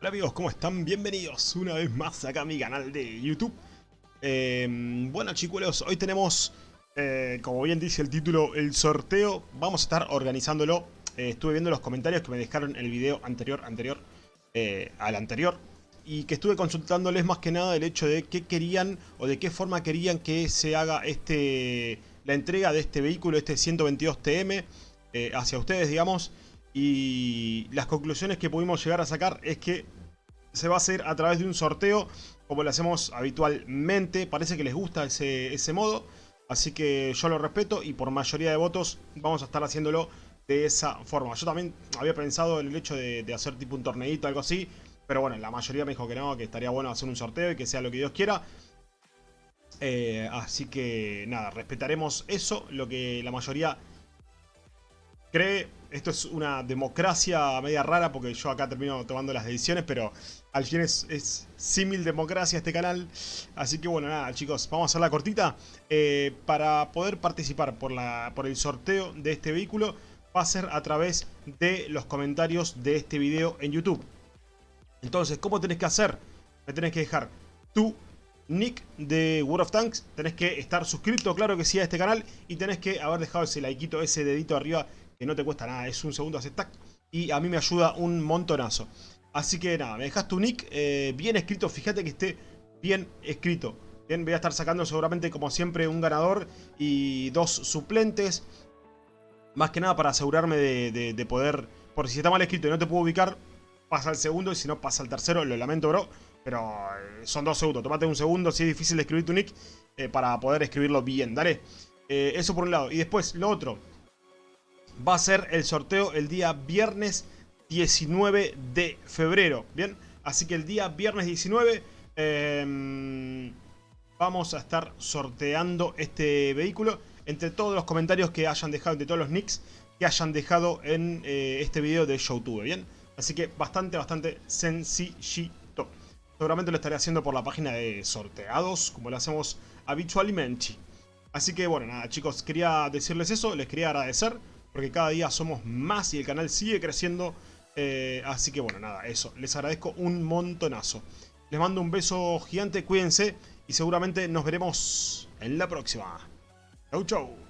Hola amigos, ¿cómo están? Bienvenidos una vez más acá a mi canal de YouTube. Eh, bueno chicos, hoy tenemos, eh, como bien dice el título, el sorteo. Vamos a estar organizándolo. Eh, estuve viendo los comentarios que me dejaron el video anterior, anterior, al anterior. Y que estuve consultándoles más que nada el hecho de qué querían o de qué forma querían que se haga este la entrega de este vehículo, este 122 TM, hacia ustedes, digamos. Y las conclusiones que pudimos llegar a sacar es que se va a hacer a través de un sorteo, como lo hacemos habitualmente. Parece que les gusta ese, ese modo, así que yo lo respeto y por mayoría de votos vamos a estar haciéndolo de esa forma. Yo también había pensado en el hecho de, hacer tipo un torneito, algo así, pero bueno, la mayoría me dijo que no, que estaría bueno hacer un sorteo y que sea lo que Dios quiera. Eh, así que nada, respetaremos eso, lo que la mayoría cree esto es una democracia media rara porque yo acá termino tomando las decisiones, pero al fin es, símil democracia este canal. Así que bueno, nada chicos, vamos a hacer la cortita. Eh, para poder participar por, la, por el sorteo de este vehículo va a ser a través de los comentarios de este video en YouTube. Entonces, ¿cómo tenés que hacer? Me tenés que dejar tu nick de World of Tanks, tenés que estar suscrito, claro que sí, a este canal y tenés que haber dejado ese likeito, ese dedito arriba que no te cuesta nada, es un segundo hace tac, y a mí me ayuda un montonazo. Así que nada, me dejas tu nick eh, bien escrito, fíjate que esté bien escrito. Bien, voy a estar sacando seguramente como siempre un ganador y dos suplentes. Más que nada para asegurarme de, poder... Porque si está mal escrito y no te puedo ubicar, pasa al segundo y si no pasa al tercero, lo lamento bro. Pero eh, son dos segundos, tomate un segundo si es difícil escribir tu nick eh, para poder escribirlo bien, dale. eso por un lado. Y después, lo otro, va a ser el sorteo el día viernes 19 de febrero. Bien, así que el día viernes 19 em, vamos a estar sorteando este vehículo entre todos los comentarios que hayan dejado, entre todos los nicks que hayan dejado en eh, este video de YouTube. Bien, así que bastante, bastante sencillito. Seguramente lo estaré haciendo por la página de sorteados, como lo hacemos habitualmente. Así que bueno, nada chicos, quería decirles eso, les quería agradecer porque cada día somos más y el canal sigue creciendo. Eh, así que bueno, nada, eso. Les agradezco un montonazo. Les mando un beso gigante, cuídense y seguramente nos veremos en la próxima. Chau, chau.